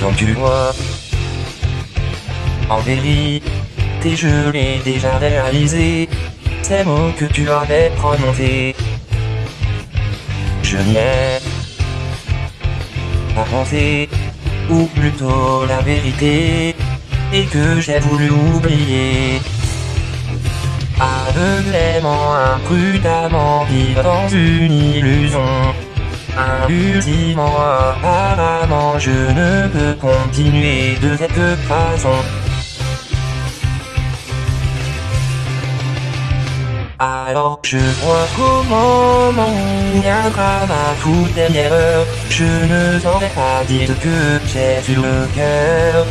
Donc tu vois, en vérité, je l'ai déjà réalisé, ces mots que tu avais prononcés. Je n'y ai pas pensé, ou plutôt la vérité, et que j'ai voulu oublier. Aveuglément, imprudemment, vivre dans une illusion. Ultimement, apparemment, je ne peux continuer de cette façon. Alors je vois comment mon viendra ma toute dernière heure. Je ne saurais pas dire ce que j'ai sur le cœur.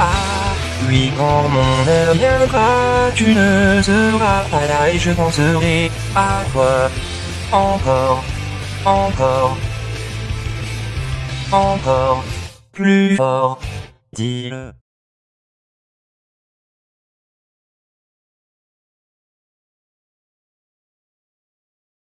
Ah, oui, quand mon heure viendra, tu ne seras pas là et je penserai à toi encore encore, encore, plus fort, dis-le.